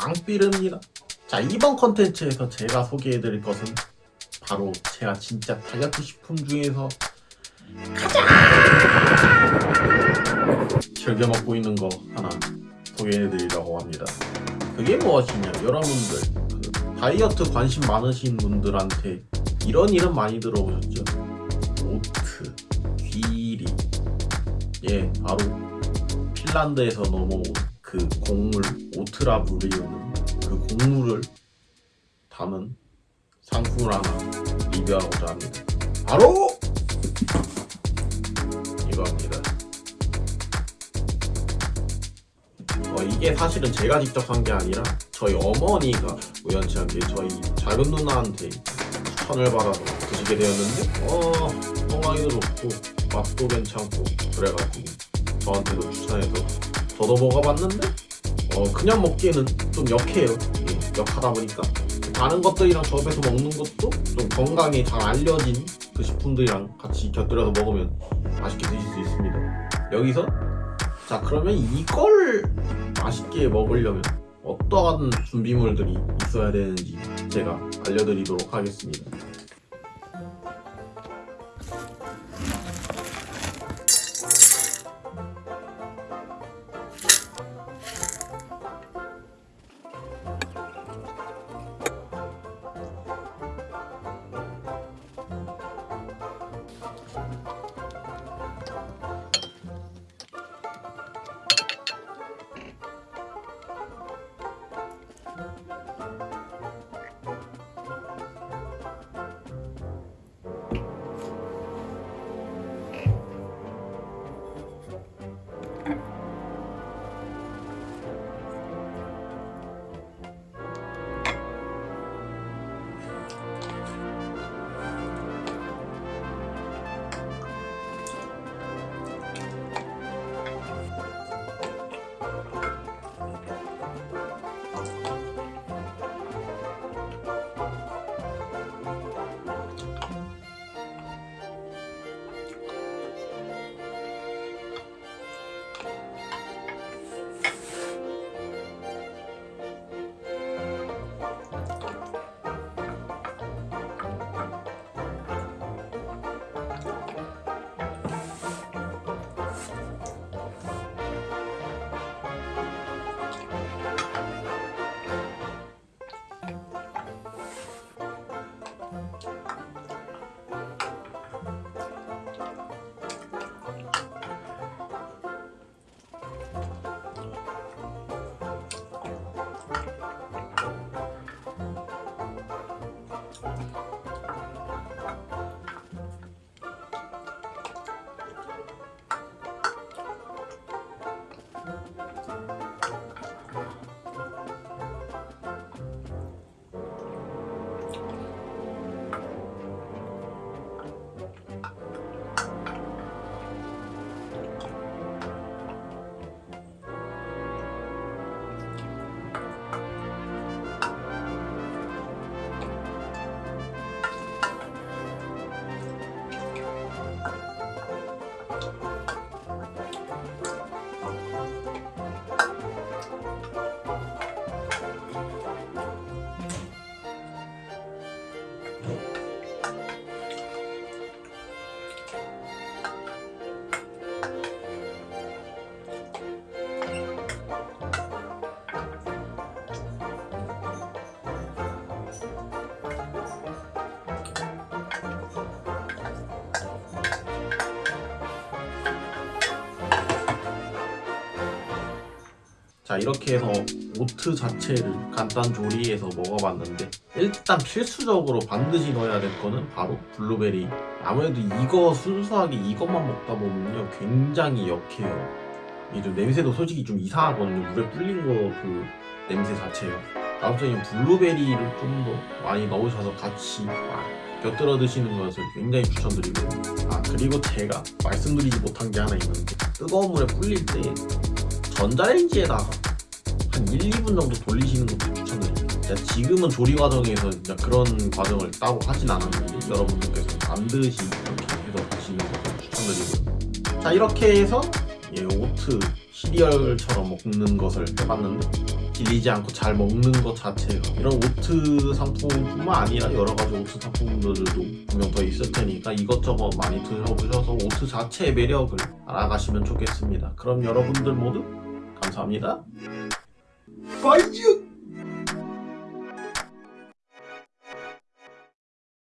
앙삐릅니다. 자 이번 컨텐츠에서 제가 소개해드릴 것은 바로 제가 진짜 다이어트 식품 중에서 가장 즐겨 먹고 있는 거 하나 소개해드리려고 합니다. 그게 무엇이냐? 여러분들 그 다이어트 관심 많으신 분들한테 이런 이름 많이 들어보셨죠? 오트, 귀리. 예 바로 핀란드에서 넘어온 그 곡물 오트라 부르는 그 곡물을 담은 상품을 하나 리뷰하고자 합니다. 바로 이거입니다. 어, 이게 사실은 제가 직접 산게 아니라 저희 어머니가 우연치 않게 저희 작은 누나한테 추천을 받아서 드시게 되었는데 어 건강에도 좋고 맛도 괜찮고 그래가지고 저한테도 추천해서 저도 먹어봤는데 어 그냥 먹기에는 좀 역해요. 예, 역하다 보니까. 다른 것들이랑 접해서 먹는 것도 좀 건강에 잘 알려진 그 식품들이랑 같이 곁들여서 먹으면 맛있게 드실 수 있습니다. 여기서 자 그러면 이걸 맛있게 먹으려면 어떠한 준비물들이 있어야 되는지 제가 알려드리도록 하겠습니다 자 이렇게 해서 oat 자체를 간단 조리해서 먹어봤는데 일단 필수적으로 반드시 넣어야 될 거는 바로 블루베리. 아무래도 이거 순수하게 이것만 먹다 보면요 굉장히 역해요. 이게 좀 냄새도 솔직히 좀 이상하거든요. 물에 불린 거 그 냄새 자체요. 아무튼 이 블루베리를 좀 더 많이 넣으셔서 같이 곁들여 드시는 것을 굉장히 추천드리고요 아 그리고 제가 말씀드리지 못한 게 하나 있는데 뜨거운 물에 불릴 때 전자레인지에다가 한 1, 2분 정도 돌리시는 것도 추천드립니다. 지금은 조리 과정에서 진짜 그런 과정을 따로 하진 않았는데 여러분들께서 반드시 이렇게 해서 하시는 것을 추천드리고요. 자 이렇게 해서 예, oat 시리얼처럼 먹는 것을 해봤는데 질리지 않고 잘 먹는 것 자체가 이런 oat 상품뿐만 아니라 여러 가지 oat 상품들도 분명 더 있을 테니까 이것저것 많이 드셔보셔서 oat 자체의 매력을 알아가시면 좋겠습니다. 그럼 여러분들 모두 감사합니다. 빠이지